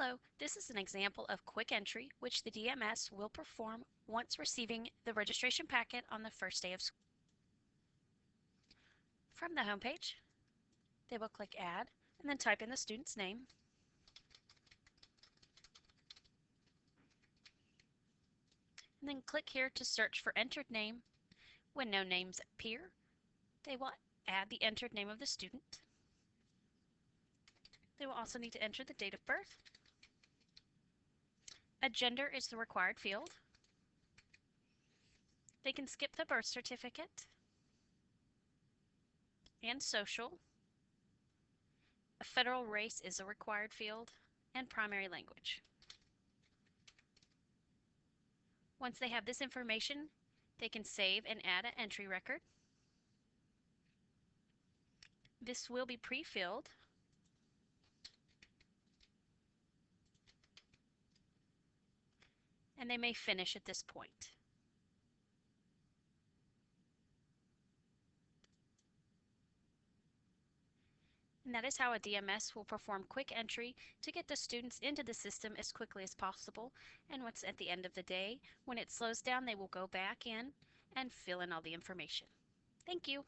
Hello, this is an example of quick entry which the DMS will perform once receiving the registration packet on the first day of school. From the home page, they will click Add and then type in the student's name. And then click here to search for entered name. When no names appear, they will add the entered name of the student. They will also need to enter the date of birth. A gender is the required field. They can skip the birth certificate and social. A federal race is a required field and primary language. Once they have this information, they can save and add an entry record. This will be pre-filled. And they may finish at this point. And that is how a DMS will perform quick entry to get the students into the system as quickly as possible. And once at the end of the day, when it slows down, they will go back in and fill in all the information. Thank you.